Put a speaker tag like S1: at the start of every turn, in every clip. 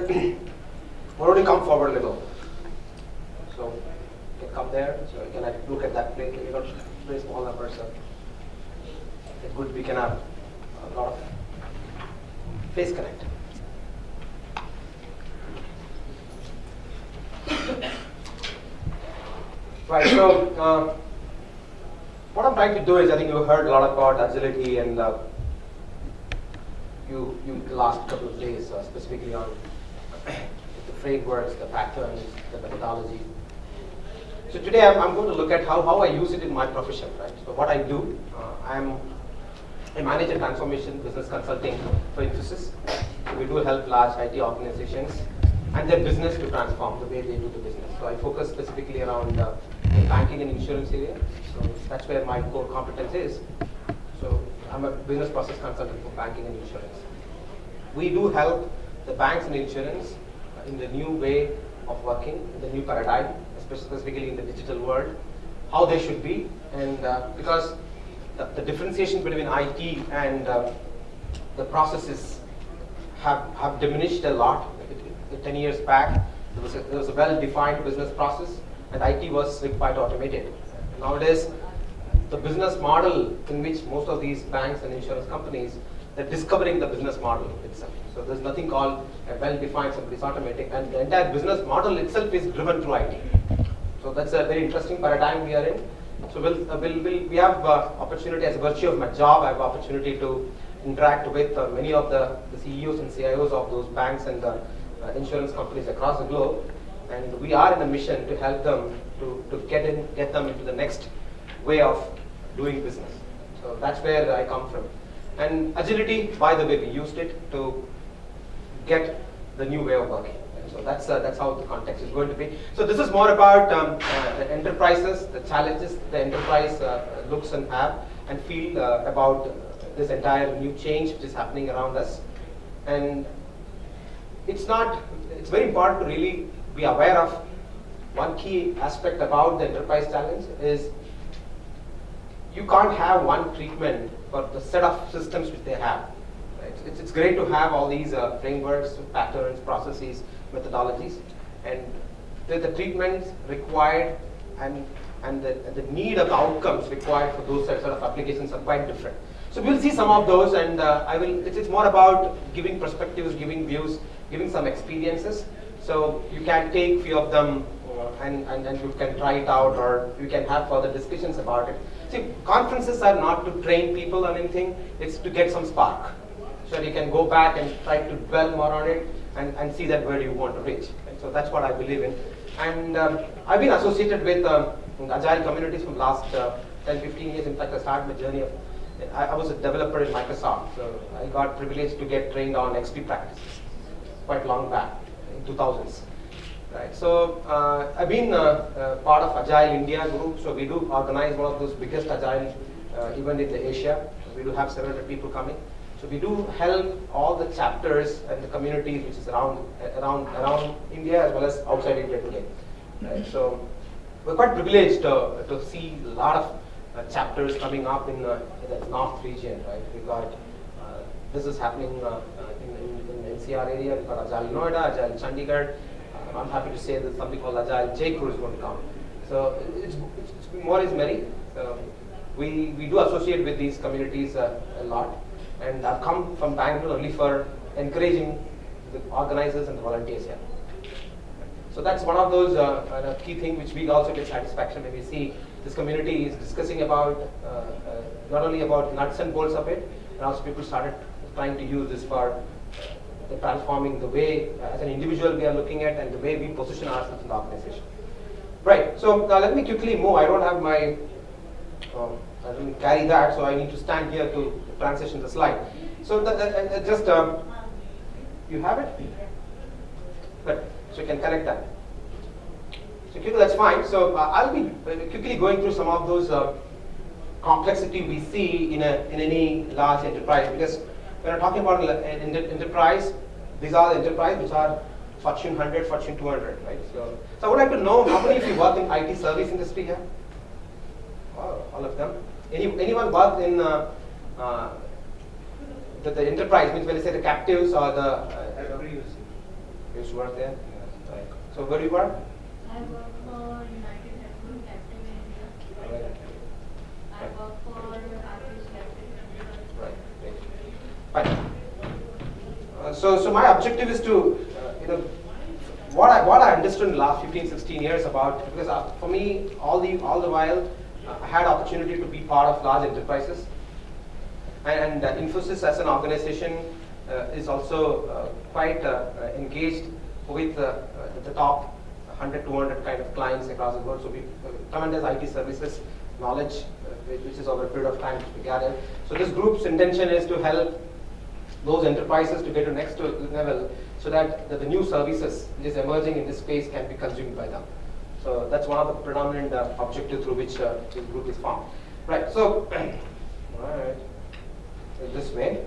S1: Good. Why don't you come forward a little? So you can come there, so you can like, look at that place. You got very small numbers, so good we can have a lot of face connect. Right, so uh, what I'm trying to do is, I think you heard a lot about agility and uh, you, you last couple of days, uh, specifically on frameworks, the patterns, the methodology. So today I'm, I'm, going to look at how, how I use it in my profession, right? So what I do, uh, I'm a transformation business consulting for Infosys. So we do help large IT organizations and their business to transform the way they do the business. So I focus specifically around uh, the banking and insurance area. So that's where my core competence is. So I'm a business process consultant for banking and insurance. We do help the banks and insurance in the new way of working, in the new paradigm, especially specifically in the digital world, how they should be, and uh, because the, the, differentiation between IT and uh, the processes have, have diminished a lot. 10 years back, there was a, there was a well-defined business process, and IT was quite automated. Nowadays, the business model in which most of these banks and insurance companies, they're discovering the business model itself. So there's nothing called a well-defined, somebody's automatic, and the entire business model itself is driven through IT. So that's a very interesting paradigm we are in. So we'll, uh, we'll, we'll, we have uh, opportunity as a virtue of my job, I have opportunity to interact with uh, many of the, the, CEOs and CIOs of those banks and uh, insurance companies across the globe. And we are in a mission to help them to, to get, in, get them into the next way of doing business. So that's where I come from. And agility, by the way, we used it to get the new way of working. So that's, uh, that's how the context is going to be. So this is more about um, uh, the enterprises, the challenges the enterprise uh, looks and have and feel uh, about this entire new change which is happening around us. And it's not, it's very important to really be aware of one key aspect about the enterprise challenge is you can't have one treatment for the set of systems which they have. Right? It's, it's great to have all these uh, frameworks, patterns, processes, methodologies, and the, the treatments required and, and the, the need of the outcomes required for those sets of applications are quite different. So we'll see some of those, and uh, I will. It's, it's more about giving perspectives, giving views, giving some experiences. So you can take few of them uh, and, and, and you can try it out or you can have further discussions about it. See, conferences are not to train people on anything, it's to get some spark. So you can go back and try to dwell more on it and, and see that where you want to reach. So that's what I believe in. And um, I've been associated with um, agile communities from the last uh, 10, 15 years. In fact, I started my journey of I, I was a developer in Microsoft, so I got privileged to get trained on XP practices quite long back, in 2000s. Right, so uh, I've been uh, uh, part of Agile India group, so we do organize one of those biggest Agile uh, event in the Asia. We do have 700 people coming. So we do help all the chapters and the communities which is around around around India as well as outside India today. Right, so we're quite privileged uh, to see a lot of uh, chapters coming up in, uh, in, the north region, right? We got uh, this is happening in, in, in, NCR area. We got Agile Noida, Agile Chandigarh. I'm happy to say that something called Agile Jaipur is going to come. So it's, it's, more is merry. So we, we do associate with these communities uh, a lot. And I've come from Bangalore only for encouraging the organizers and the volunteers here. So that's one of those uh, key things which we also get satisfaction when we see this community is discussing about uh, uh, not only about nuts and bolts of it, and also people started trying to use this for transforming the way uh, as an individual we are looking at and the way we position ourselves in the organization. Right, so uh, let me quickly move. I don't have my, um, I didn't carry that, so I need to stand here to transition the slide. So that, that, just, um, you have it? Good, so you can connect that. So quickly, that's fine. So uh, I'll be quickly going through some of those uh, complexity we see in, a, in any large enterprise because when I'm talking about an enterprise, these are the enterprise which are Fortune 100, Fortune 200, right? So, so I would like to know how many of you work in IT service industry here? Oh, all of them. Any, anyone work in uh, uh, the, the, enterprise, means when they say the captives or the... Uh, You used to work there? Right. So where do you work?
S2: I work for United Healthcare Captive India. I work for Artist Captive.
S1: Right. Great. Fine. Uh, so, so my objective is to, uh, you know, what I what I understood in the last 15, 16 years about because uh, for me all the all the while uh, I had opportunity to be part of large enterprises, and, and Infosys as an organization uh, is also uh, quite engaged with the top 100, 200 kind of clients across the world. So we tremendous IT services knowledge, which is over a period of time we gather. So this group's intention is to help those enterprises to get to next level so that the, the new services which is emerging in this space can be consumed by them. So that's one of the predominant uh, objectives through which uh, this group is formed. Right, so, right, this way.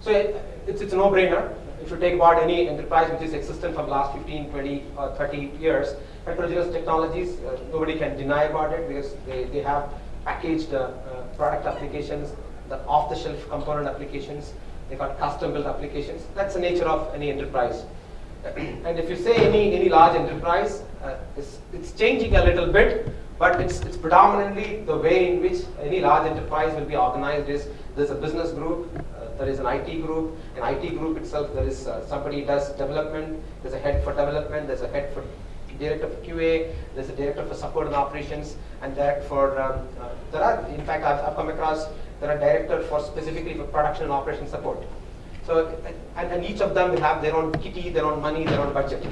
S1: So it, it's, it's a no-brainer. If you take about any enterprise which is existent the last 15, 20, or 30 years, heterogeneous technologies, uh, nobody can deny about it because they, they have packaged uh, product applications, the off-the-shelf component applications, they got custom-built applications. That's the nature of any enterprise. and if you say any, any large enterprise, uh, it's, it's changing a little bit, but it's, it's predominantly the way in which any large enterprise will be organized is there's a business group, uh, there is an IT group, an IT group itself, there is uh, somebody does development, there's a head for development, there's a head for director for QA, there's a director for support and operations, and that for, um, uh, there are, in fact, I've, I've come across, there are directors for specifically for production and operation support. So, and, and each of them will have their own kitty, their own money, their own budget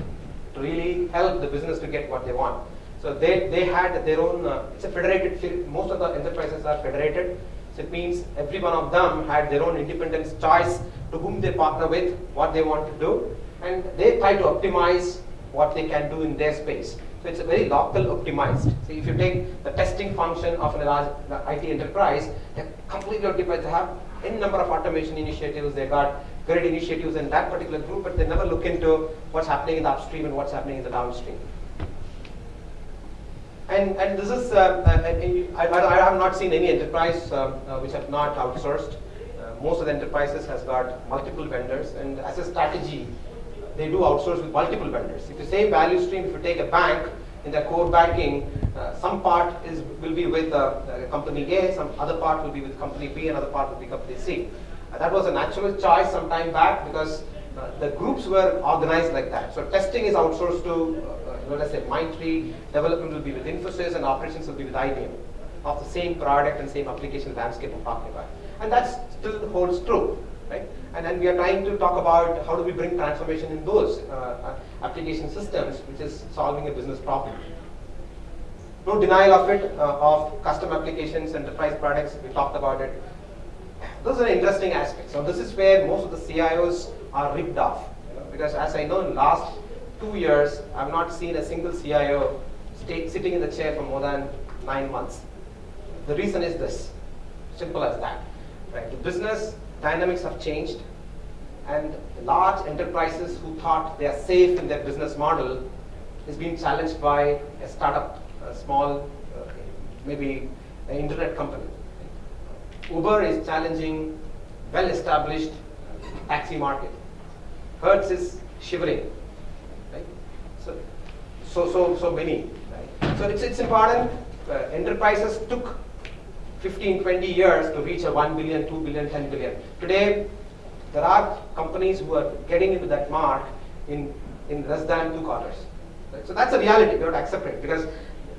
S1: to really help the business to get what they want. So they, they had their own, uh, it's a federated, most of the enterprises are federated. So it means every one of them had their own independent choice to whom they partner with, what they want to do, and they try to optimize what they can do in their space. So it's a very local optimized. So if you take the testing function of a large IT enterprise, they're completely optimized. They have any number of automation initiatives. They got great initiatives in that particular group, but they never look into what's happening in the upstream and what's happening in the downstream. And, and this is, uh, uh, I, I, I have not seen any enterprise um, uh, which have not outsourced. Uh, most of the enterprises has got multiple vendors, and as a strategy, they do outsource with multiple vendors. If the same value stream, if you take a bank in their core banking, uh, some part is will be with uh, company A, some other part will be with company B, another part will be company C. Uh, that was a natural choice some time back because uh, the groups were organized like that. So testing is outsourced to, uh, let's say, Mindtree, development will be with Infosys, and operations will be with IBM of the same product and same application landscape I'm talking about. And that still holds true, right? And then we are trying to talk about how do we bring transformation in those uh, application systems, which is solving a business problem. No denial of it, uh, of custom applications, enterprise products, we talked about it. Those are interesting aspects. So this is where most of the CIOs are ripped off. You know, because as I know in last two years, I've not seen a single CIO stay, sitting in the chair for more than nine months. The reason is this, simple as that. Right? The business dynamics have changed and large enterprises who thought they are safe in their business model is being challenged by a startup, a small, uh, maybe an internet company. Uber is challenging well-established taxi market. Hertz is shivering? So, so, so, so many, right? So it's, it's important. Uh, enterprises took 15, 20 years to reach a 1 billion, 2 billion, 10 billion. Today, there are companies who are getting into that mark in, in less than two quarters. Right? So that's a reality, we have to accept it because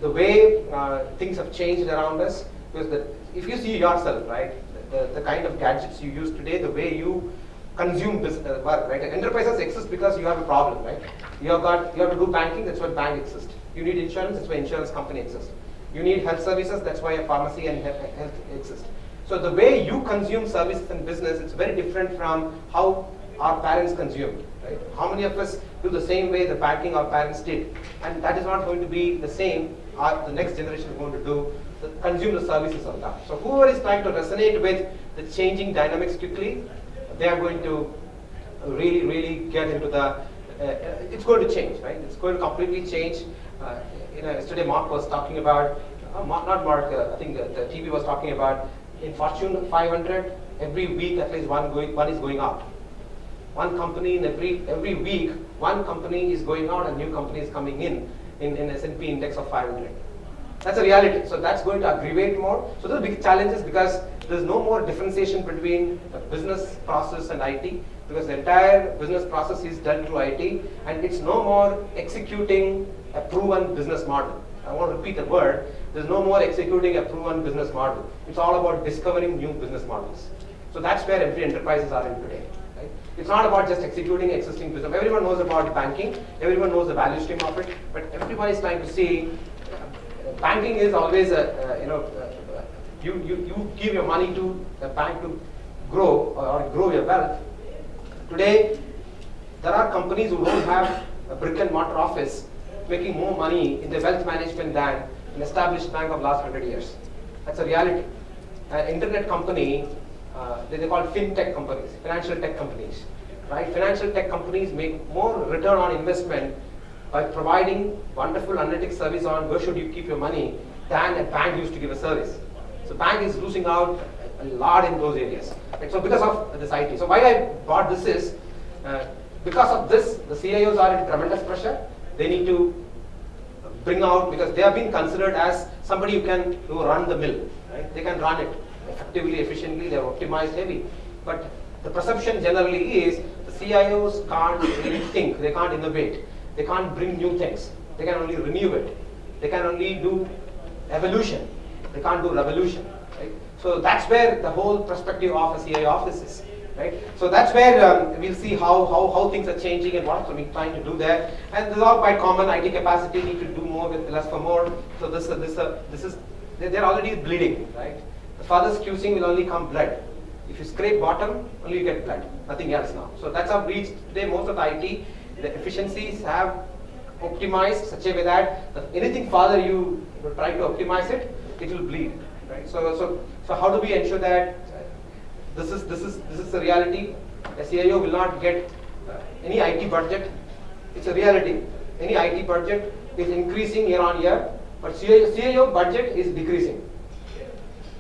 S1: the way uh, things have changed around us, because the, if you see yourself, right, the, the kind of gadgets you use today, the way you consume business, uh, work, right? Enterprises exist because you have a problem, right? You have got, you have to do banking, that's why bank exists. You need insurance, that's why insurance company exists. You need health services, that's why a pharmacy and health, exist. So the way you consume services and business, it's very different from how our parents consumed. Right? How many of us do the same way the banking our parents did? And that is not going to be the same. Our, the next generation is going to do the, consume the services of that. So whoever is trying to resonate with the changing dynamics quickly, they are going to really, really get into the. Uh, it's going to change, right? It's going to completely change. Uh, you know, yesterday Mark was talking about, uh, Mark, not Mark. Uh, I think the, the TV was talking about in Fortune 500, every week at least one, going, one is going out. One company in every, every week, one company is going out and new company is coming in, in, in S&P index of 500. That's a reality. So that's going to aggravate more. So those big challenges because there's no more differentiation between the business process and IT because the entire business process is done through IT and it's no more executing a proven business model. I want to repeat the word. There's no more executing a proven business model. It's all about discovering new business models. So that's where every enterprises are in today. Right? It's not about just executing existing business. Everyone knows about banking. Everyone knows the value stream of it. But everyone is trying to see uh, banking is always a, uh, you know, uh, you, you, you give your money to the bank to grow or, or grow your wealth. Today, there are companies who don't have a brick and mortar office making more money in the wealth management than an established bank of last 100 years. That's a reality. An internet company, uh, they, they call fintech companies, financial tech companies. Right? Financial tech companies make more return on investment by providing wonderful analytics service on where should you keep your money than a bank used to give a service. So bank is losing out a lot in those areas. Right? So because of this IT. So why I brought this is, uh, because of this, the CIOs are in tremendous pressure. They need to bring out, because they have been considered as somebody who can who run the mill. Right? They can run it effectively, efficiently, they are optimized heavy. But the perception generally is the CIOs can't really think, they can't innovate, they can't bring new things, they can only renew it, they can only do evolution, they can't do revolution. Right? So that's where the whole perspective of a CIO office is. Right? So that's where um, we'll see how, how, how things are changing and what we're trying to do there. And this is all quite common. IT capacity need to do more with less for more. So this, uh, this, uh, this is they're already bleeding, right? The furthest QCing will only come blood. If you scrape bottom, only you get blood, nothing else now. So that's how reached today most of the IT, the efficiencies have optimized such a way that anything further you try to optimize it, it will bleed, right? So, so, so how do we ensure that this is, this is, this is the reality? A CIO will not get uh, any IT budget. It's a reality. Any IT budget is increasing year on year, but CIO, budget is decreasing.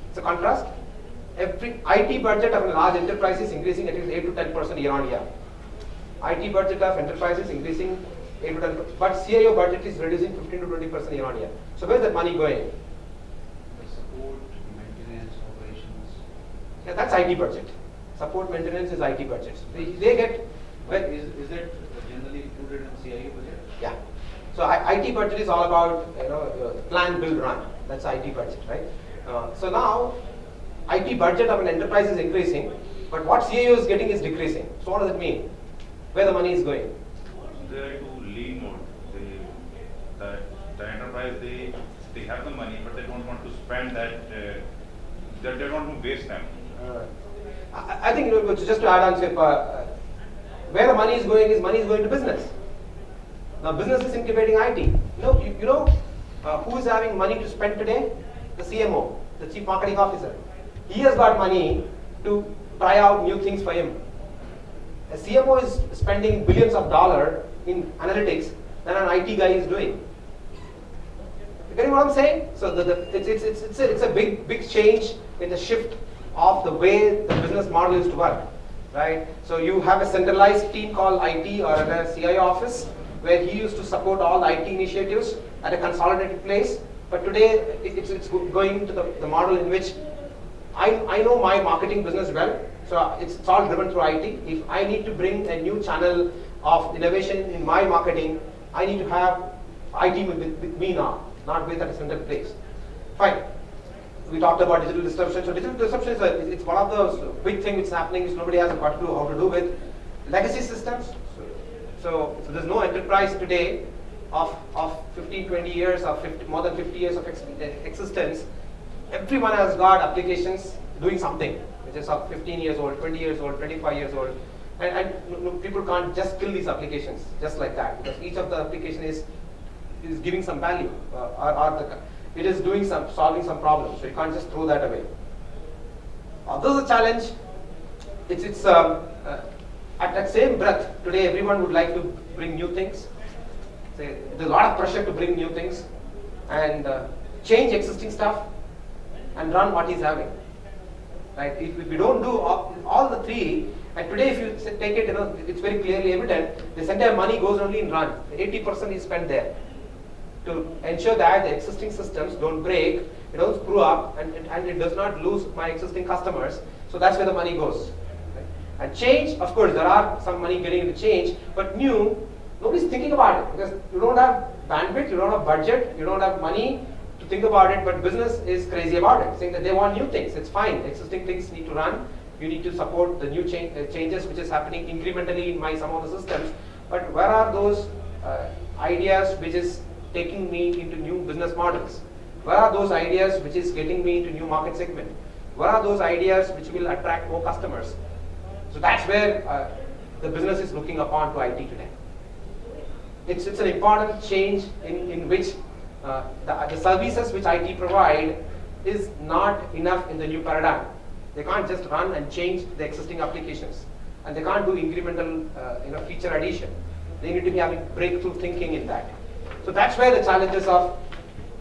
S1: It's a contrast. Every IT budget of a large enterprise is increasing at least 8 to 10 percent year on year. IT budget of enterprises increasing 8 to 10 but CIO budget is reducing 15 to 20 percent year on year. So where's that money going?
S3: Support, maintenance, operations.
S1: Yeah, that's IT budget. Support maintenance is IT budget. They, they get, well,
S3: is, is that generally included in CIO budget?
S1: yeah. So I, IT budget is all about you know uh, plan, build, run. That's IT budget, right? Uh, so now IT budget of an enterprise is increasing, but what CIO is getting is decreasing. So what does it mean? Where the money is going?
S4: They are to lean mode. They, the, the enterprise, they, they have the money, but they don't want to spend that, uh, they, they don't want to waste time.
S1: Uh, I, I think you know, just to add on, to, uh, where the money is going is money is going to business. Now business is incubating IT. You know, you, you know uh, who is having money to spend today? The CMO, the Chief Marketing Officer. He has got money to try out new things for him. A CMO is spending billions of dollars in analytics than an IT guy is doing. You getting what I'm saying? So the, the, it's, it's, it's, it's, a, it's a big, big change in the shift of the way the business model is to work, right? So you have a centralized team called IT or a CIO office where he used to support all IT initiatives at a consolidated place. But today it's, it's going to the, the model in which I, I know my marketing business well, so it's, it's all driven through IT. If I need to bring a new channel of innovation in my marketing, I need to have IT with, with me now, not with at a central place. Fine. We talked about digital disruption. So digital disruption is a, it's one of the big things which is happening which nobody has got a clue how to do with. Legacy systems. So, so there's no enterprise today of, of 15, 20 years or 50, more than 50 years of ex existence. Everyone has got applications doing something, which is of 15 years old, 20 years old, 25 years old. And, and people can't just kill these applications just like that because each of the application is is giving some value uh, or, or the, it is doing some solving some problems. So you can't just throw that away. Uh, this is a challenge. It's it's um, uh, at that same breath today everyone would like to bring new things. There's a lot of pressure to bring new things and uh, change existing stuff and run what he's having. right? If, if we don't do all, all the three, and today if you take it, you know, it's very clearly evident, this entire money goes only in run. 80% is spent there to ensure that the existing systems don't break, it don't screw up, and, and, and it does not lose my existing customers. So that's where the money goes. right? And change, of course, there are some money getting into change, but new, nobody's thinking about it because you don't have bandwidth, you don't have budget, you don't have money to think about it, but business is crazy about it, saying that they want new things. It's fine, existing things need to run. You need to support the new cha- uh, changes which is happening incrementally in my some of the systems. But where are those uh, ideas which is taking me into new business models? Where are those ideas which is getting me into new market segment? Where are those ideas which will attract more customers? So that's where uh, the business is looking upon to IT today. It's, it's an important change in, in which uh, the, the services which IT provide is not enough in the new paradigm. They can't just run and change the existing applications. And they can't do incremental uh, you know, feature addition. They need to be having breakthrough thinking in that. So that's where the challenges of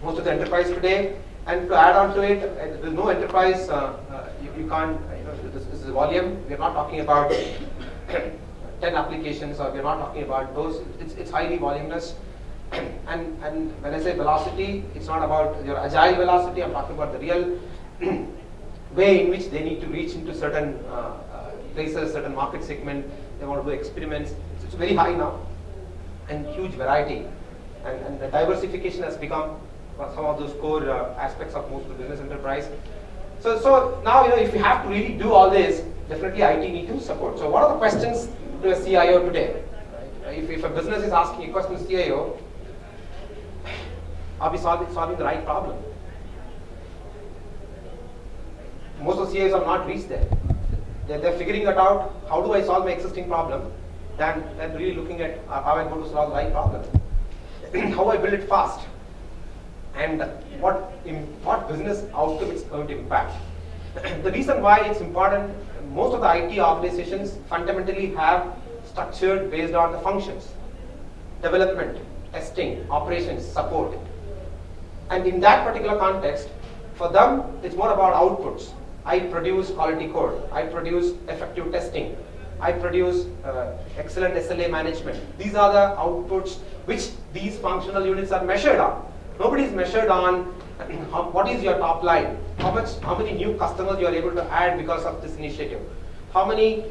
S1: most of the enterprise today. And to add on to it, uh, there's no enterprise, uh, uh, you, you can't, uh, you know, this, this is volume. We're not talking about 10 applications or we're not talking about those. It's, it's highly voluminous. and, and when I say velocity, it's not about your agile velocity, I'm talking about the real way in which they need to reach into certain uh, uh, places, certain market segment, they want to do experiments. So it's very high now and huge variety. And, and the diversification has become some of those core uh, aspects of most of the business enterprise. So, so now you know if you have to really do all this, definitely IT need to support. So what are the questions to a CIO today? If, if a business is asking a question to CIO, are we solving, solving the right problem? Most of the CIOs have not reached there. They're, they're figuring it out, how do I solve my existing problem, than, than really looking at uh, how I'm going to solve the right problem. How I build it fast, and what, what business outcome it's going to impact. the reason why it's important, most of the IT organizations fundamentally have structured based on the functions, development, testing, operations, support. And in that particular context, for them, it's more about outputs. I produce quality code. I produce effective testing. I produce uh, excellent SLA management. These are the outputs which these functional units are measured on. Nobody is measured on how, what is your top line, how much, how many new customers you are able to add because of this initiative, how many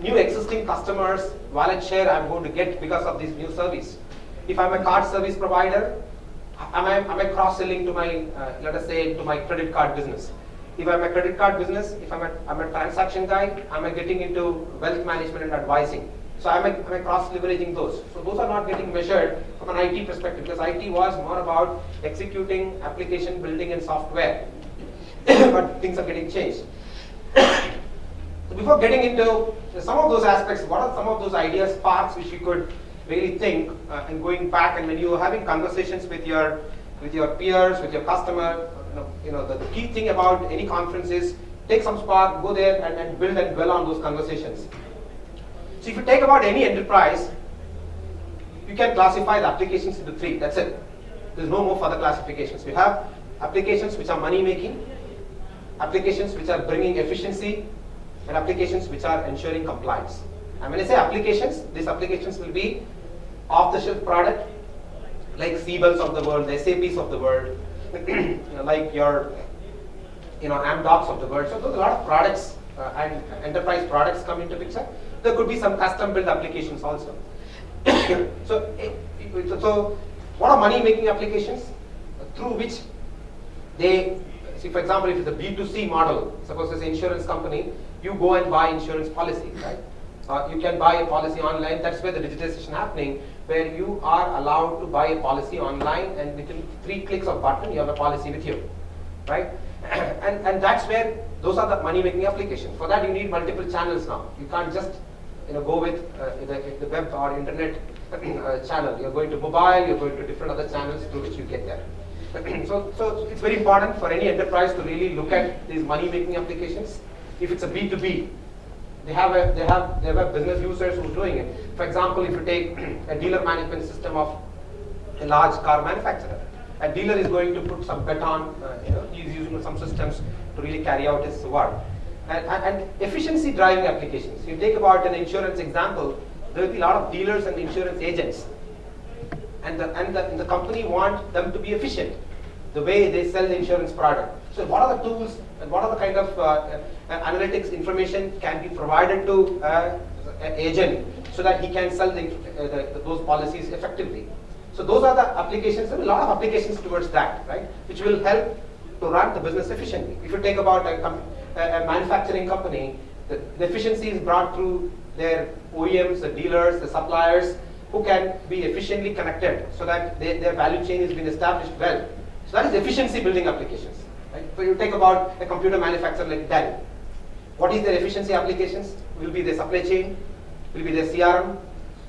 S1: new existing customers wallet share I'm going to get because of this new service. If I'm a card service provider, am I, am I cross-selling to my, uh, let us say, to my credit card business? If I'm a credit card business, if I'm a, I'm a transaction guy, I'm getting into wealth management and advising? So am I, am I cross-leveraging those? So those are not getting measured from an IT perspective because IT was more about executing application building and software. but things are getting changed. so before getting into some of those aspects, what are some of those ideas, sparks which you could really think uh, and going back and when you are having conversations with your with your peers, with your customer, you know, the, the key thing about any conference is take some spark, go there and, build and dwell on those conversations. So if you take about any enterprise, you can classify the applications into three. That's it. There's no more further classifications. We have applications which are money making, applications which are bringing efficiency, and applications which are ensuring compliance. And when I say applications, these applications will be off-the-shelf product, like Siebels of the world, the SAPs of the world, like your you know, Amdocs of the world. So there's a lot of products uh, and enterprise products come into picture. There could be some custom built applications also. so, it, it- so what are money making applications? Through which they, see for example, if it's a B2C model, suppose it's an insurance company, you go and buy insurance policy, right? Uh, you can buy a policy online, that's where the digitization happening, where you are allowed to buy a policy online and within three clicks of button, you have a policy with you, right? and, and that's where those are the money making applications. For that you need multiple channels now. You can't just you know, go with uh, the, the web or internet uh, channel. You're going to mobile, you're going to different other channels through which you get there. so, so it's very important for any enterprise to really look at these money making applications. If it's a B2B, they have a, they have they have business users who are doing it. For example, if you take a dealer management system of a large car manufacturer, a dealer is going to put some bet on, uh, you know, he's using some systems to to really carry out his work. And, and, and efficiency driving applications. You take about an insurance example, there will be a lot of dealers and insurance agents. And the, and the, and the company want them to be efficient, the way they sell the insurance product. So what are the tools and what are the kind of uh, uh, analytics information can be provided to uh, an agent so that he can sell the, uh, the, those policies effectively. So those are the applications, are a lot of applications towards that, right, which will help to run the business efficiently. If you take about a, a, a manufacturing company, the, the efficiency is brought through their OEMs, the dealers, the suppliers, who can be efficiently connected so that they, their value chain has been established well. So that is efficiency building applications. Right? So you take about a computer manufacturer like Dell. What is their efficiency applications? Will be their supply chain, will be their CRM,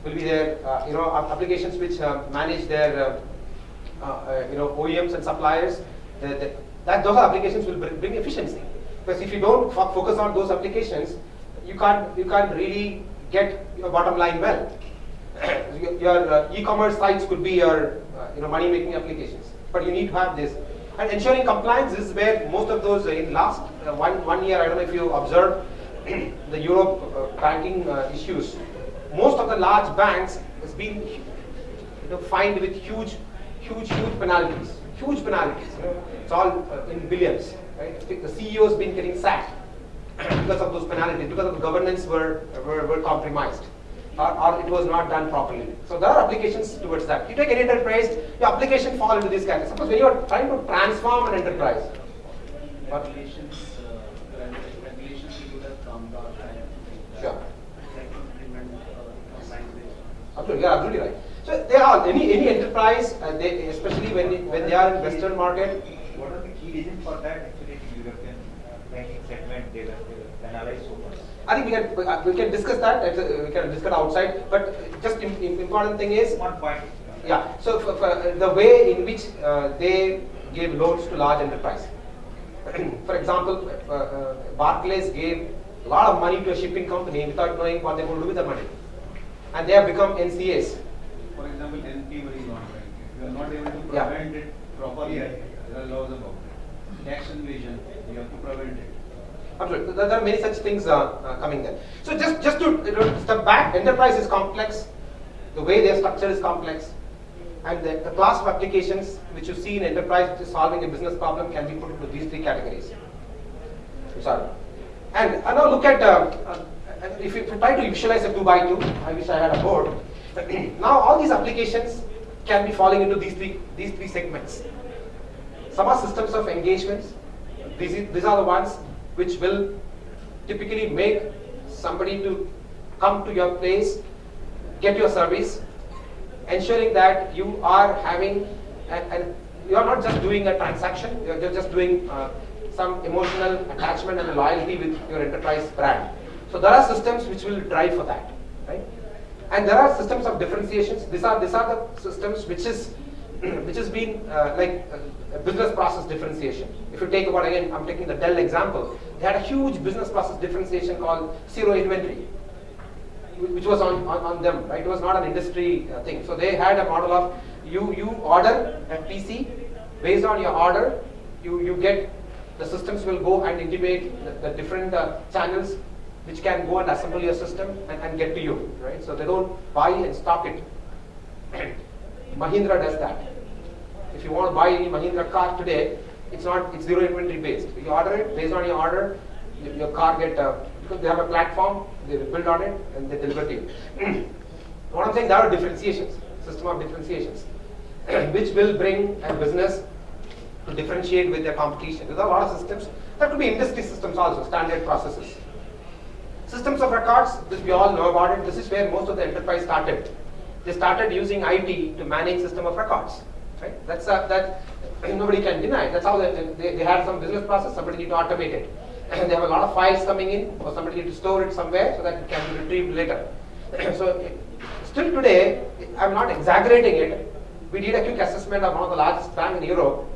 S1: will be their uh, you know applications which uh, manage their uh, uh, you know OEMs and suppliers. The, the, that those applications will bring, efficiency. Because if you don't fo- focus on those applications, you can't you can't really get your bottom line well. your your, uh, e-commerce sites could be your uh, you know money making applications, but you need to have this. And ensuring compliance is where most of those uh, in last uh, one one year I don't know if you observed the Europe uh, banking issues. Most of the large banks has been you know, fined with huge, huge, huge penalties. Huge penalties. It's all in billions. Right? The CEO has been getting sacked because of those penalties, because of the governance were, were, were compromised. Or, or it was not done properly. So there are applications towards that. You take any enterprise, your application fall into this category. Suppose when you are trying to transform an enterprise, What?
S3: Regulations, uh, regulations you would have come down and. uh,
S1: Sure.
S3: Implement, uh.
S1: Absolutely, you're absolutely right. So they are any any enterprise, uh, they, especially when when they are in Western market,
S5: What are the key reasons for that actually the European banking segment they were they were penalized so much?
S1: I think we can we, uh, we can discuss that. Uh, we can discuss outside. But just im- im- important thing is,
S5: One point.
S1: yeah. So for, for uh, the way in which uh, they gave loans to large enterprise. for example, uh, uh, Barclays gave a lot of money to a shipping company without knowing what they're going to do with the money, and they have become NCAs.
S3: For example, NP money laundering, if you are not able to
S1: Yeah.
S3: prevent it properly, there are laws about it. Tax evasion, you have to prevent it.
S1: There are many such things uh, uh, coming there. So just, just to you know, step back, enterprise is complex. The way their structure is complex. And the, the class of applications which you see in enterprise which is solving a business problem can be put into these three categories. Sorry. And, and now look at, uh, uh, if, you, try to visualize a 2 by 2 I wish I had a board. now all these applications can be falling into these three, these three segments. Some are systems of engagements. These, these are the ones which will typically make somebody to come to your place, get your service, ensuring that you are having, and, you are not just doing a transaction, you are just doing uh, some emotional attachment and loyalty with your enterprise brand. So there are systems which will drive for that, right? And there are systems of differentiations. These are these are the systems which is which has been uh, like uh, a business process differentiation. If you take about again, I'm taking the Dell example. They had a huge business process differentiation called zero inventory, which was on, on, on them, right? It was not an industry uh, thing. So they had a model of you you order a PC, based on your order, you you get the systems will go and intimate the, the different uh, channels which can go and assemble your system and, and get to you, right? So they don't buy and stock it. Mahindra does that. If you want to buy any Mahindra car today, it's not it's zero inventory based. You order it based on your order, your car get uh, because they have a platform, they build on it and they deliver to you. what I'm saying, there are differentiations, system of differentiations, which will bring a business to differentiate with their competition. There are a lot of systems. There could be industry systems also, standard processes. Systems of records, this we all know about it. This is where most of the enterprise started. They started using IT to manage system of records. Right? That's that nobody can deny. That's how they, they, they some business process. Somebody need to automate it. And they have a lot of files coming in, or somebody need to store it somewhere so that it can be retrieved later. so still today, I'm not exaggerating it. We did a quick assessment of one of the largest bank in Europe.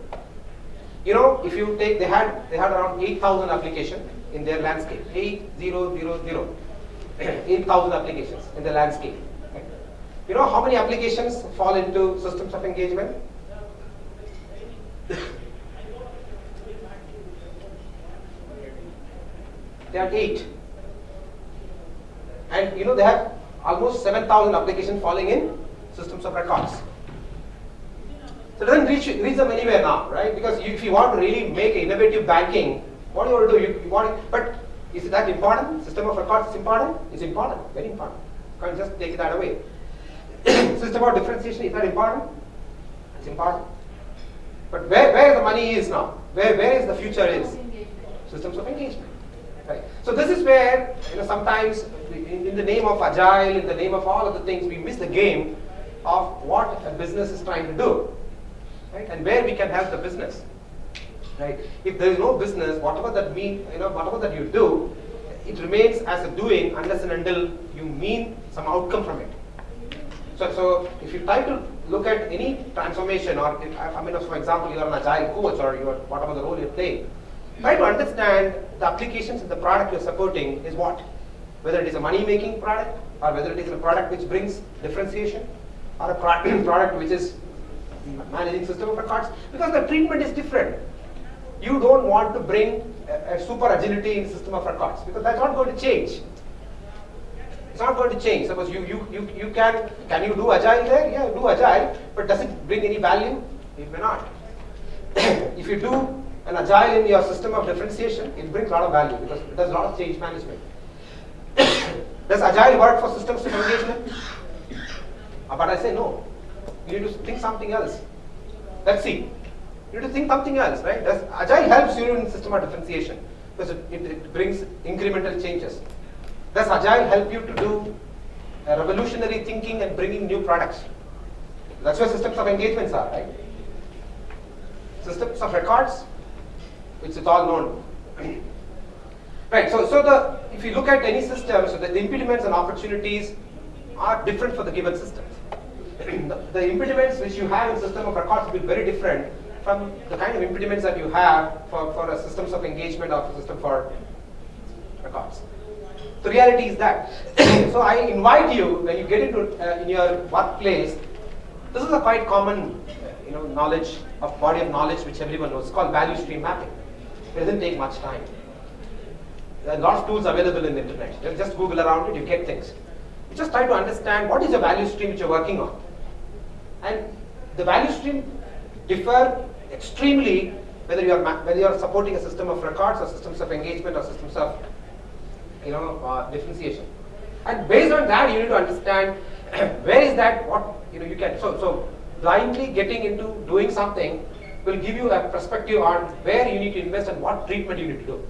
S1: You know, if you take, they had they had around 8,000 applications in their landscape. 8000. 8,000 applications in the landscape. You know how many applications fall into systems of engagement? They are eight. And you know they have almost 7,000 applications falling in systems of records. So it doesn't reach, reach them anywhere now, right? Because you, if you want to really make innovative banking, what do you want to do? You, you want, but is that important? System of records is important? It's important, very important. You can't just take that away. System of differentiation, is that important? It's important. But where, where the money is now, where, where is the future is? Systems of engagement. So this is where you know sometimes in, the name of agile, in the name of all of the things, we miss the game of what a business is trying to do, right? And where we can help the business, right? If there is no business, whatever that mean, you know, whatever that you do, it remains as a doing unless and until you mean some outcome from it. So, so if you try to look at any transformation, or if, I I mean, for example, you are an agile coach, or you are whatever the role you play, try to understand the applications and the product you're supporting is what. Whether it is a money-making product, or whether it is a product which brings differentiation, or a pro- product which is managing system of records, because the treatment is different. You don't want to bring a, a super agility in system of records because that's not going to change. It's not going to change. Suppose you, you, you, you can, can you do agile there? Yeah, do agile, but does it bring any value? It may not. if you do an agile in your system of differentiation, it brings a lot of value because it does a lot of change management. does agile work for systems of engagement? Uh, But I say no. You need to think something else. Let's see. You need to think something else, right? Does agile helps you in system of differentiation because it, it, it brings incremental changes. Does agile help you to do uh, revolutionary thinking and bringing new products? That's where systems of engagements are, right? Systems of records, is all known. right. So, so the if you look at any system, so the, impediments and opportunities are different for the given systems. the, the impediments which you have in system of records will be very different from the kind of impediments that you have for, for a systems of engagement or a system for records. The reality is that. so I invite you when you get into uh, in your workplace. This is a quite common, you know, knowledge of body of knowledge which everyone knows. It's called value stream mapping. Doesn't take much time. There are lots of tools available in the internet. You just Google around it, you get things. You just try to understand what is the value stream which you're working on. And the value stream differ extremely whether you are whether you are supporting a system of records or systems of engagement or systems of you know uh, differentiation. And based on that, you need to understand where is that what you know you can so so blindly getting into doing something will give you a perspective on where you need to invest and what treatment you need to do.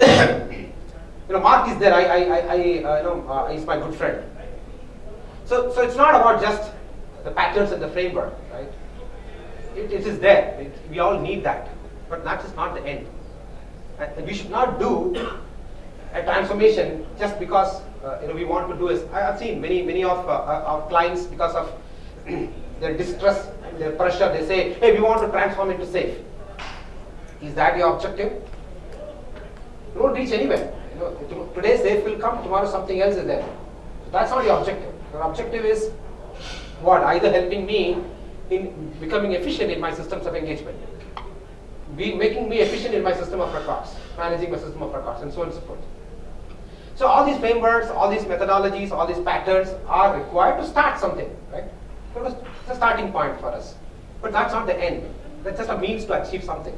S1: you know, Mark is there. I, I, I, uh, you know, uh, he's my good friend. So, so it's not about just the patterns and the framework, right? It, it is there. It, we all need that, but that is not the end. And and we should not do a transformation just because uh, you know we want to do is. I have seen many many of uh, uh, our clients because of their distress, their pressure. They say, "Hey, we want to transform into SAFe." Is that your objective? You won't reach anywhere. You know, today SAFe will come, tomorrow something else is there. So that's not your objective. Your objective is what? Either helping me in becoming efficient in my systems of engagement, be making me efficient in my system of records, managing my system of records, and so on and so forth. So all these frameworks, all these methodologies, all these patterns are required to start something, right? So was a starting point for us. But that's not the end. That's just a means to achieve something.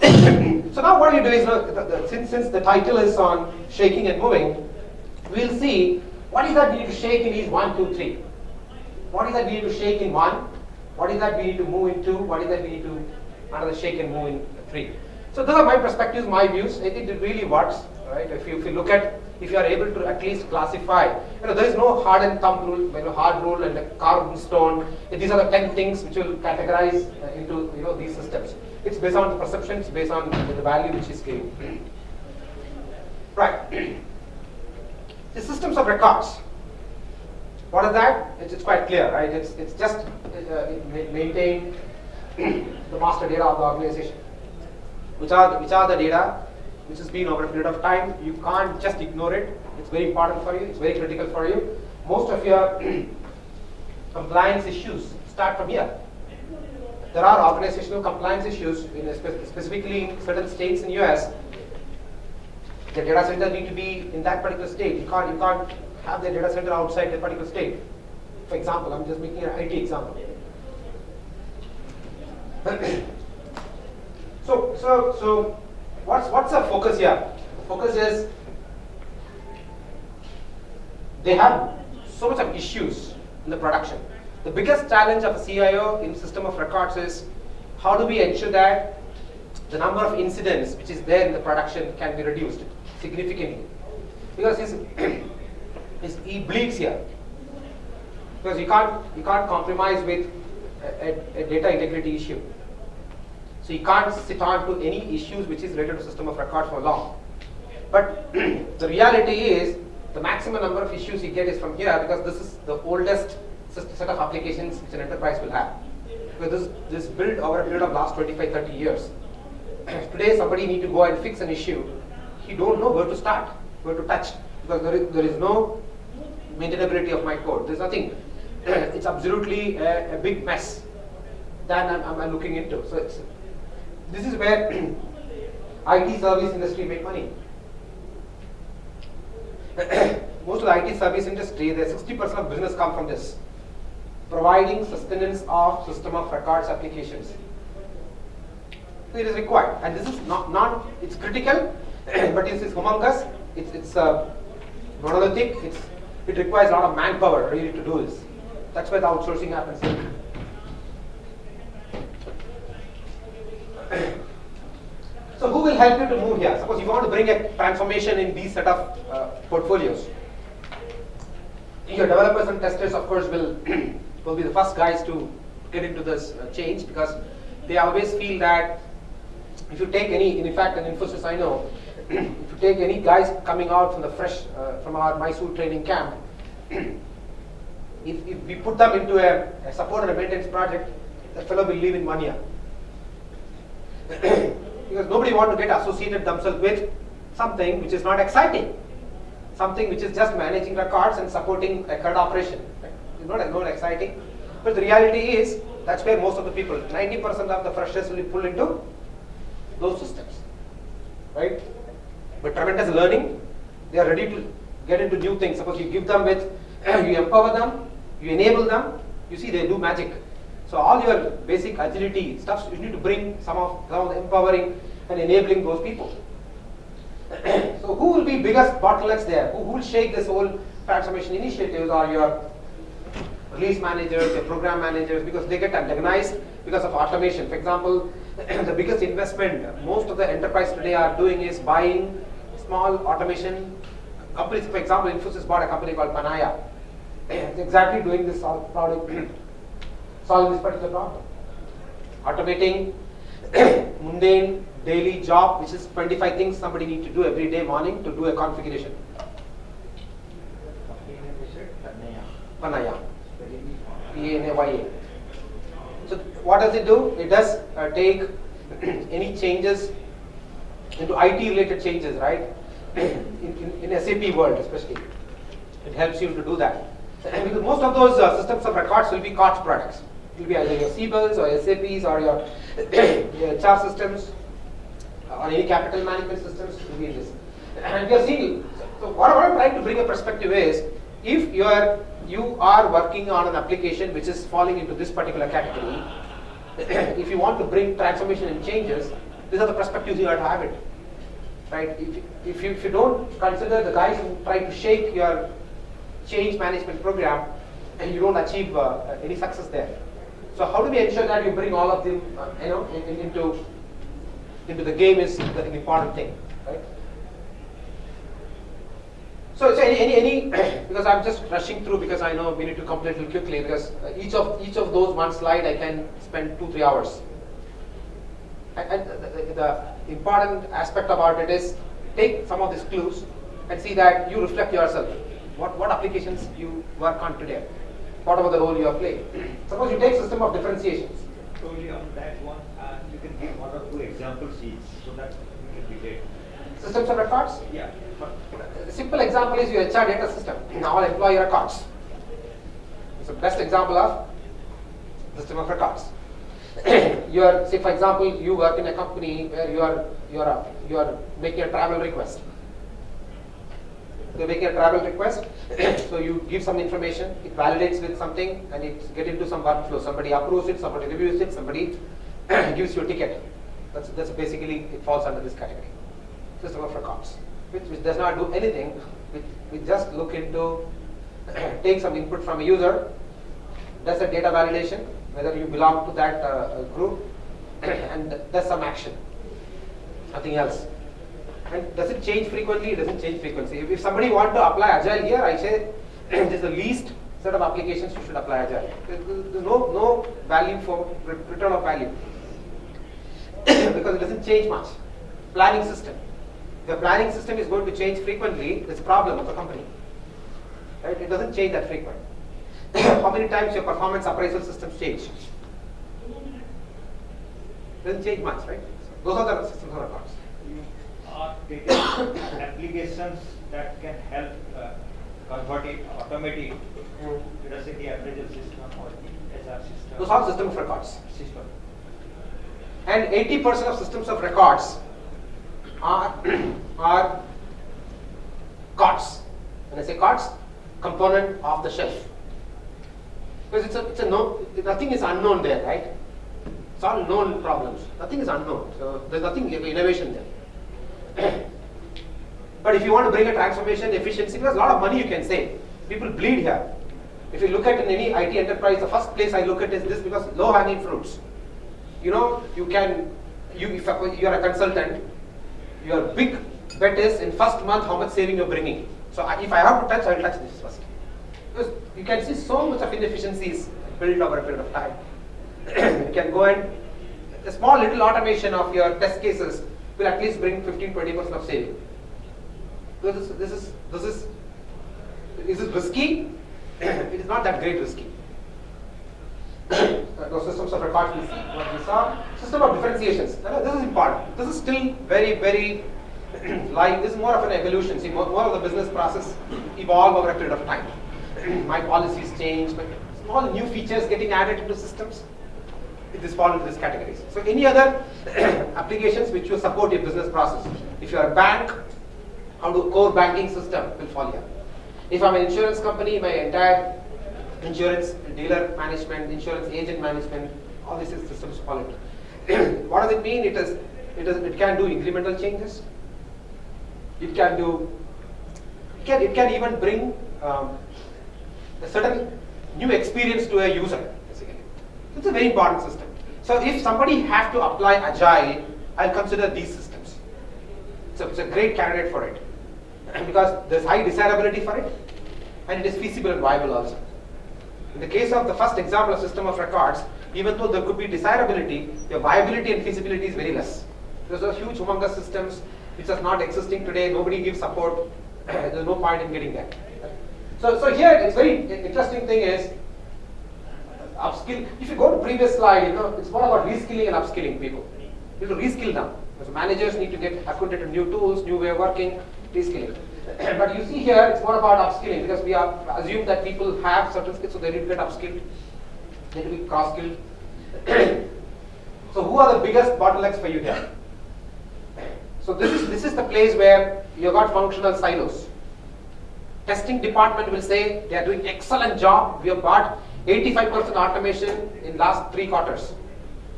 S1: so now what you do is, the, the, since, since the title is on shaking and moving, we'll see what is that we need to shake in these one, two, three. What is that we need to shake in one? What is that we need to move in two? What is that we need to another shake and move in three? So those are my perspectives, my views. It, it really works, right? If you, if you look at, if you are able to at least classify, you know, there is no hard and thumb rule, you know, hard rule and a carved stone. These are the ten things which will categorize uh, into, you know, these systems. It's based on the perception, it's based on the value which is given. Right. The systems of records. What is that? It's, it's quite clear, right? It's, it's just uh, maintain the master data of the organization. Which are, the, which are the data which has been over a period of time. You can't just ignore it. It's very important for you. It's very critical for you. Most of your compliance issues start from here. there are organizational compliance issues, in spe- specifically in certain states in US. The data center need to be in that particular state. You can't, you can't have the data center outside the particular state. For example, I'm just making an IT example. so, so, so, what's what's the focus here? Focus is they have so much of issues in the production. The biggest challenge of a CIO in system of records is how do we ensure that the number of incidents which is there in the production can be reduced significantly because he's, he's, he bleeds here because you can't you can't compromise with a, a, a data integrity issue so you can't sit on to any issues which is related to system of record for long. But the reality is the maximum number of issues you get is from here because this is the oldest set of applications which an enterprise will have. Because this this built over a period of last 25 30 years. Today somebody need to go and fix an issue. He don't know where to start where to touch because there is, there is no maintainability of my code. There's nothing. It's absolutely a, a big mess that I'm, I'm, looking into. So it's, this is where IT service industry make money most of the IT service industry, the 60% of business come from this, providing sustenance of system of records applications. It is required, and this is not, not it's critical, but it is humongous. It's it's uh, monolithic. It's it requires a lot of manpower really to do this. That's why the outsourcing happens. So who will help you to move here? Suppose you want to bring a transformation in these set of uh, portfolios. Your developers and testers, of course, will will be the first guys to get into this uh, change because they always feel that if you take any, in fact, an Infosys, I know, if you take any guys coming out from the fresh uh, from our Mysore training camp, if, if we put them into a, a support and a maintenance project, the fellow will leave in one year because nobody want to get associated themselves with something which is not exciting, something which is just managing records and supporting a record operation. Right? It's not, not exciting. But the reality is that's where most of the people, 90% of the freshers will be pulled into those systems, right? But tremendous learning, they are ready to get into new things. Suppose you give them with, you empower them, you enable them, you see they do magic. So all your basic agility stuff, you need to bring some of, some of the empowering and enabling those people. so who will be biggest bottlenecks there? Who, who will shake this whole transformation initiatives are your release managers, your program managers, because they get antagonized because of automation. For example, the biggest investment most of the enterprise today are doing is buying small automation companies. For example, Infosys bought a company called Panaya. Exactly doing this product, solving this particular problem. Automating mundane daily job, which is 25 things somebody need to do every day morning to do a configuration. Panaya. So what does it do? It does uh, take any changes into IT related changes, right? in, in, in SAP world especially. It helps you to do that. Because most of those uh, systems of records will be COTS products. It will be either your Siebels or SAPs or your, your HR systems or any capital management systems will be this. And we are seeing, so what, I'm trying to bring a perspective is, if you are, you are working on an application which is falling into this particular category, if you want to bring transformation and changes, these are the perspectives you have to have it. Right? If, if, you, if you don't consider the guys who try to shake your change management program, and you don't achieve uh, any success there. So how do we ensure that you bring all of them, uh, you know, in, in- into into the game is the important thing, right? So, so any, any, any because I'm just rushing through because I know we need to complete it quickly because uh, each of each of those one slide I can spend two three hours. And, the, the important aspect about it is take some of these clues and see that you reflect yourself. What what applications you work on today? Whatever the role you are playing. Suppose you take system of differentiations.
S5: Totally on that one, uh, you can give one or two example sheets so that we can debate.
S1: Systems of records.
S5: Yeah.
S1: A simple example is your HR data system, Now all employee records. It's the best example of system of records. you are, say for example, you work in a company where you are, you are, you are making a travel request. You're making a travel request, so you give some information, it validates with something, and it get into some workflow. Somebody approves it, somebody reviews it, somebody gives you a ticket. That's, that's basically, it falls under this category. System of records, which, which does not do anything, which, we just look into, take some input from a user, does a data validation, whether you belong to that uh, group, and does some action, nothing else. And does it change frequently? It doesn't change frequency. If, if somebody want to apply Agile here, I say this is the least set of applications you should apply Agile. There- There's no, no value for return of value because it doesn't change much. Planning system. The planning system is going to change frequently. It's a problem of the company. Right? It doesn't change that frequent. How many times your performance appraisal systems change? Doesn't change much, right? Those are the systems of records.
S5: Are taking applications that can help uh, convert it, automate it, let us say the appraisal system or the HR system.
S1: Those are system of records.
S5: System.
S1: And 80% of systems of records are, are COTS. When I say COTS, component of the shelf. Because it's a, it's a no, nothing is unknown there, right? It's all known problems. Nothing is unknown. So there's nothing innovation there. But if you want to bring a transformation efficiency, there's a lot of money you can save. People bleed here. If you look at in any IT enterprise, the first place I look at is this because low hanging fruits you know, you can, you, if you are a consultant, your big bet is in first month how much saving you're bringing. So I- if I have to touch, I'll touch this first. Because you can see so much of inefficiencies built over a period of time. you can go and, a small little automation of your test cases will at least bring 15-20% of saving. So this, this is, this is, is it risky? it is not that great risky. Those systems of records we see. What system of differentiations. This is important. This is still very, very live. This is more of an evolution. See, more, more of the business process evolve over a period of time. my policies change, but small new features getting added into systems. This fall into these categories. So any other applications which will support your business process. If you are a bank, how do core banking system will fall here. If I'm an insurance company, my entire insurance dealer management, insurance agent management, all these systems fall into. what does it mean? It is, it is, it can do incremental changes. It can do, it can, it can even bring um, a certain new experience to a user. It's a very important system. So if somebody has to apply agile, I'll consider these systems. So it's a great candidate for it because there's high desirability for it and it is feasible and viable also. In the case of the first example of system of records, even though there could be desirability, the viability and feasibility is very less. Those are huge humongous systems which are not existing today, nobody gives support, there's no point in getting that. So, so here it's very interesting thing is upskill. If you go to previous slide, you know, it's more about reskilling and upskilling people. You have to reskill them. Because managers need to get acquainted to new tools, new way of working, reskilling. but you see here, it's more about upskilling because we are assume that people have certain skills, so they need to get upskilled. They need to be cross-skilled. so who are the biggest bottlenecks for you here? So this is this is the place where you got functional silos. Testing department will say they are doing excellent job. We have got 85% automation in last three quarters.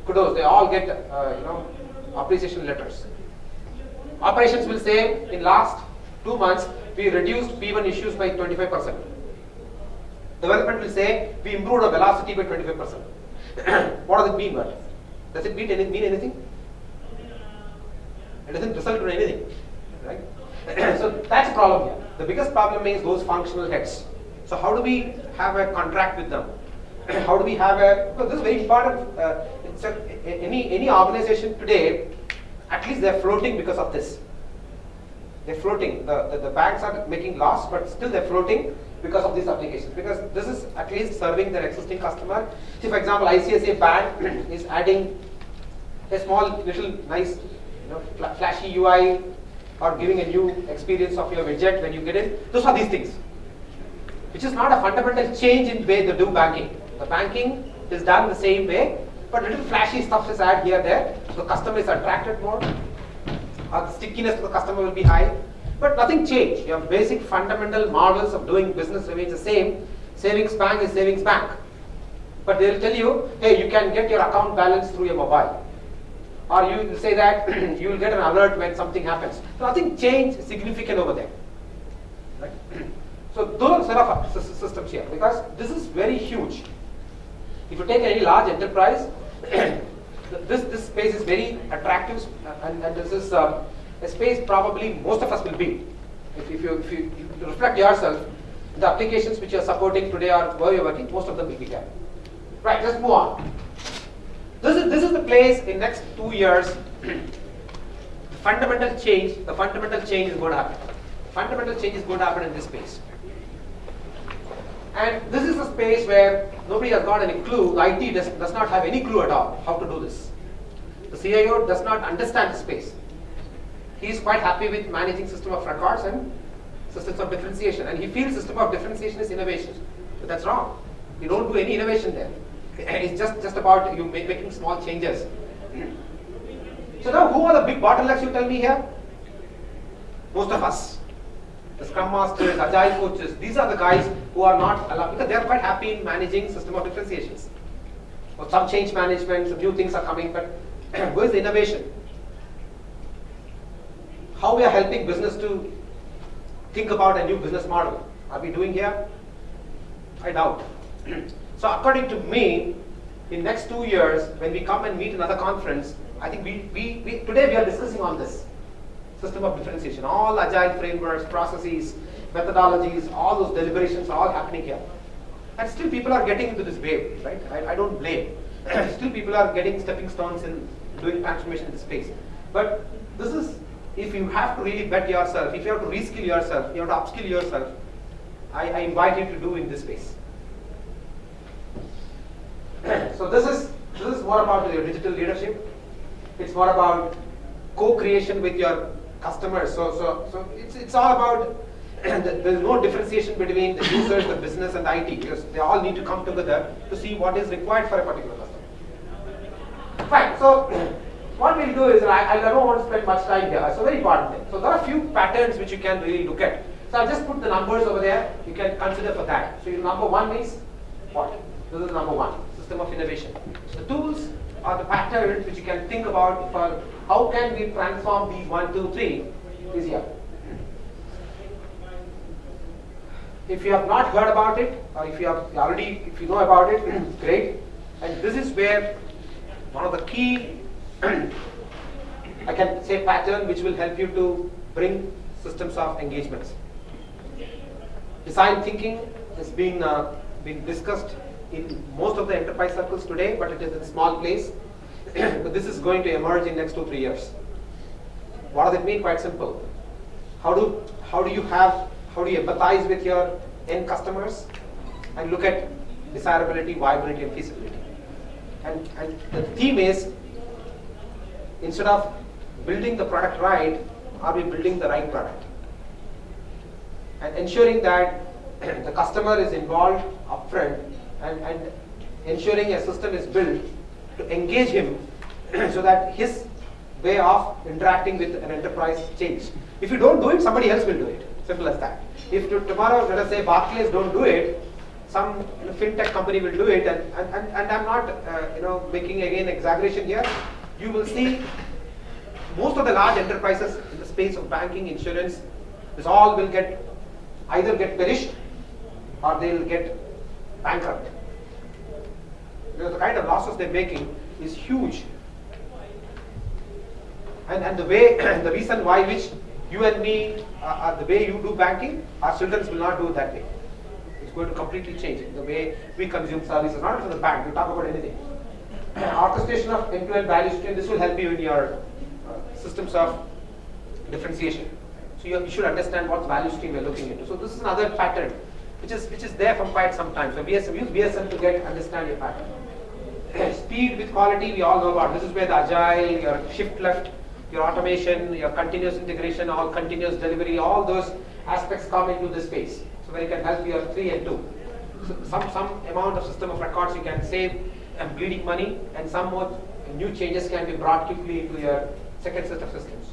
S1: Kudos, they all get uh, you know appreciation letters. Operations will say in last two months we reduced P1 issues by 25%. Development will say we improved our velocity by 25%. what does it mean? What? Does it mean, any, mean anything? It doesn't result in anything, right? so that's a problem here. The biggest problem is those functional heads. So how do we have a contract with them? How do we have a? Because this is very important. Uh, a, any any organization today, at least they're floating because of this. They're floating. The, the, the banks are making loss, but still they're floating because of these applications. Because this is at least serving their existing customer. See, for example, ICICI Bank is adding a small, little, nice, you know, fla- flashy UI or giving a new experience of your widget when you get in. Those are these things, which is not a fundamental change in way they do banking. The banking is done the same way, but little flashy stuff is added here there. So the customer is attracted more. Or the stickiness to the customer will be high. But nothing changed. Your basic fundamental models of doing business remains the same. Savings bank is savings bank. But they'll tell you, hey, you can get your account balance through your mobile. Or you will say that you will get an alert when something happens. Nothing changed significant over there. Right? So those set of systems here, because this is very huge. If you take any large enterprise, this, this space is very attractive uh, and, and this is uh, a space probably most of us will be. If, if, you, if, you, if you reflect yourself, the applications which you are supporting today or where you're working, most of them will be there. Right, let's move on. This is, this is the place in next two years, fundamental change, the fundamental change is going to happen. Fundamental change is going to happen in this space. And this is a space where nobody has got any clue, the IT does, does not have any clue at all how to do this. The CIO does not understand the space. He is quite happy with managing system of records and systems of differentiation. And he feels system of differentiation is innovation. But that's wrong. You don't do any innovation there. It's just, just about you make, making small changes. So now who are the big bottlenecks you tell me here? Most of us. The Scrum Masters, Agile coaches, these are the guys who are not allowed, because they're quite happy in managing system of differentiations. Or some change management, some new things are coming, but where is the innovation? How we are helping business to think about a new business model? Are we doing here? I doubt. so according to me, in next two years, when we come and meet another conference, I think we, we, we today we are discussing on this system of differentiation. All agile frameworks, processes, methodologies, all those deliberations are all happening here. And still people are getting into this wave, right? I, I don't blame. still people are getting stepping stones in doing transformation in this space. But this is, if you have to really bet yourself, if you have to reskill yourself, you have to upskill yourself, I, I invite you to do in this space. so this is this is more about your digital leadership. It's more about co-creation with your customers. So so so it's it's all about there's no differentiation between the users, the business, and the IT because they all need to come together to see what is required for a particular customer. Fine. So what we'll do is I, I don't want to spend much time here. It's a very important thing. So there are a few patterns which you can really look at. So I'll just put the numbers over there. You can consider for that. So your number one is what? This is number one, system of innovation. The tools are the patterns which you can think about for how can we transform these one, two, three is here. If you have not heard about it, or if you have already, if you know about it, great. And this is where one of the key, I can say pattern which will help you to bring systems of engagements. Design thinking has been uh, been discussed in most of the enterprise circles today, but it is in small place. this is going to emerge in next two three years. What does it mean? Quite simple. How do how do you have how do you empathize with your end customers and look at desirability, viability, and feasibility? And and the theme is instead of building the product right, are we building the right product? and ensuring that the customer is involved upfront and, and ensuring a system is built to engage him so that his way of interacting with an enterprise change. If you don't do it, somebody else will do it. Simple as that. If to, tomorrow, let us say Barclays don't do it, some you know, fintech company will do it, and, and, and, and I'm not uh, you know making again exaggeration here. You will see most of the large enterprises in the space of banking, insurance, this all will get either get perished or they will get bankrupt. Because the kind of losses they're making is huge. And, and the way, the reason why which you and me, uh, uh, the way you do banking, our children will not do it that way. It's going to completely change the way we consume services, not for the bank, we talk about anything. Orchestration of end-to-end value stream, this will help you in your uh, systems of differentiation. So you, you should understand what value stream we're looking into. So this is another pattern which is which is there from quite some time. So VSM, use VSM to get understand your pattern. Speed with quality, we all know about. This is where the agile, your shift left, your automation, your continuous integration, all continuous delivery, all those aspects come into this space. So where you can help your three and two. So some some amount of system of records you can save and bleeding money, and some more new changes can be brought quickly into your second set of systems.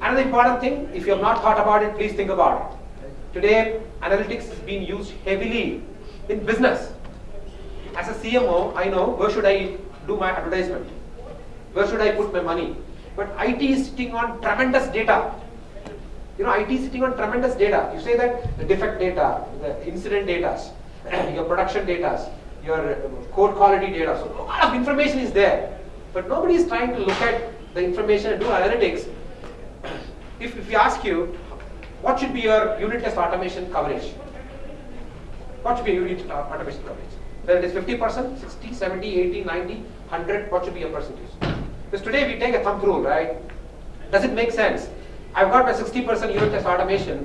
S1: Another important thing, if you have not thought about it, please think about it. Today, analytics is being used heavily in business. As a CMO, I know where should I do my advertisement, where should I put my money. But IT is sitting on tremendous data. You know, IT is sitting on tremendous data. You say that the defect data, the incident data, your production data, your um, code quality data. So a lot of information is there. But nobody is trying to look at the information and do analytics. If, if we ask you, what should be your unit test automation coverage? What should be your unit test automation coverage? Whether it is 50%, 60, 70, 80, 90, 100, what should be your percentage? Because today we take a thumb rule, right? Does it make sense? I've got my 60% unit test automation.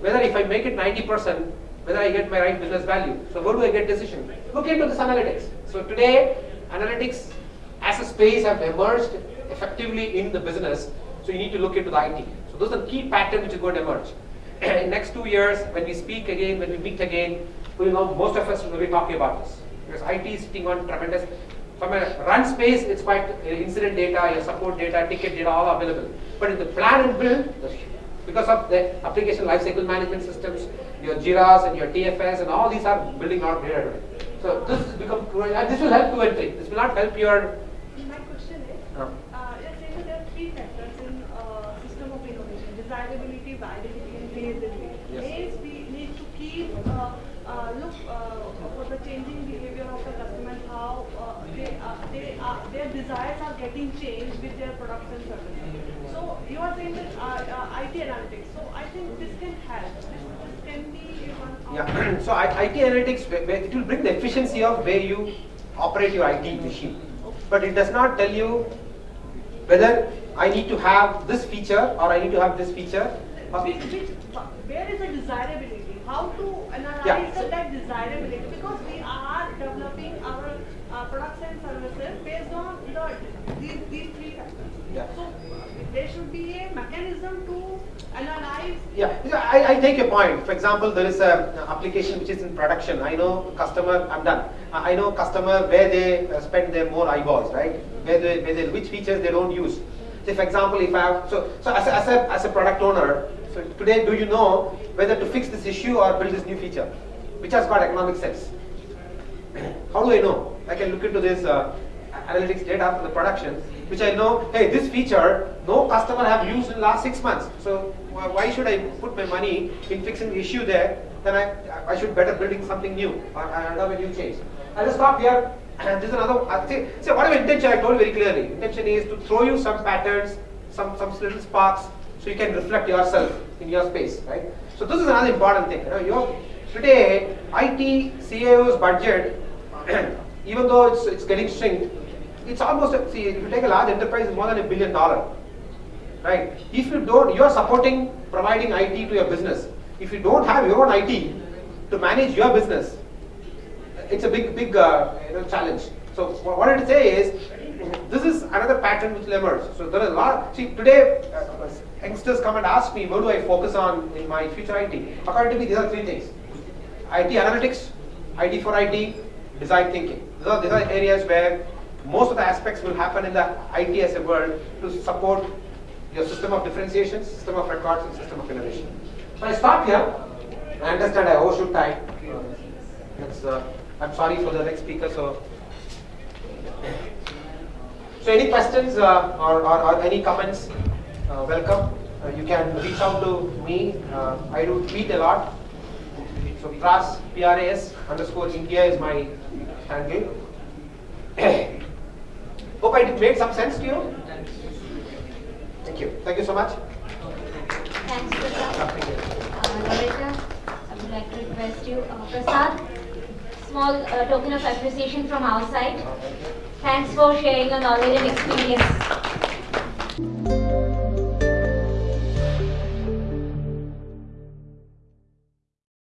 S1: Whether if I make it 90%, whether I get my right business value. So where do I get decision? Look into this analytics. So today, analytics as a space have emerged effectively in the business. So you need to look into the IT. So those are the key patterns which are going to emerge. in next two years, when we speak again, when we meet again, we know most of us will be talking about this. Because IT is sitting on tremendous from a run space, it's quite uh, incident data, your support data, ticket data, all available. But in the plan and build, because of the application lifecycle management systems, your JIRAs and your TFS and all these are building out today. So this has become, and this will help and three. This will not help your.
S2: My question is,
S1: Uh.
S2: uh, you're saying that there are three factors in uh, system of innovation: desirability, viability, and feasibility.
S1: Yes.
S2: Means we need to keep uh, uh, look uh, for the changing behavior of the customer, how uh, they, uh, they uh, their desires are getting changed with their products and services. So you are saying that uh, uh, IT analytics. So I think this can help. This, this can be one. of-
S1: Yeah. so IT analytics, it will bring the efficiency of where you operate your IT machine. But it does not tell you whether I need to have this feature or I need to have this feature.
S2: Where is the desirability? How to analyze
S1: Yeah,
S2: that desirability? Because we are developing our uh, products and services based on the these, these three factors.
S1: Yeah.
S2: So there should be a mechanism to.
S1: Yeah, yeah, I, I take your point. For example, there is a a application which is in production. I know customer, I'm done. I know customer where they uh, spend their more eyeballs, right? Where they, where they, which features they don't use. So, for example, if I have, so, so as a, as a, as a product owner, so today do you know whether to fix this issue or build this new feature? Which has got economic sense? How do I know? I can look into this uh, analytics data from the production, which I know, hey, this feature, no customer have used in last six months. So why should I put my money in fixing the issue there? Then I, I should better building something new or I have a new change. I'll just stop here. And this is another, think, see, whatever intention I told very clearly. Intention is to throw you some patterns, some, some little sparks, so you can reflect yourself in your space, right? So this is another important thing. You know, today, IT CIO's budget even though it's, it's getting shrink, it's almost, see, if you take a large enterprise, it's more than a billion dollar, right? If you don't, you're supporting providing IT to your business. If you don't have your own IT to manage your business, it's a big, big uh, you know, challenge. So what I would say is, this is another pattern which will emerge. So there are a lot, see today, uh, youngsters come and ask me, what do I focus on in my future IT? According to me, these are three things. IT analytics, IT for IT, design thinking. These are, these are areas where most of the aspects will happen in the IT as a world to support your system of differentiation, system of records, and system of innovation. So I stop here. I understand I overshoot time. Uh, I'm sorry for the next speaker. So, so any questions uh, or, or, or any comments? Uh, welcome. Uh, you can reach out to me. Uh, I do tweet a lot. So Pras, P-R-A-S underscore India is my handle. Hope I made some sense to you. Thank you. Thank you so much.
S6: Thanks, Prasad. Uh, I would like to request you, uh, Prasad, small uh, token of appreciation from our side. Thanks for sharing your knowledge and experience.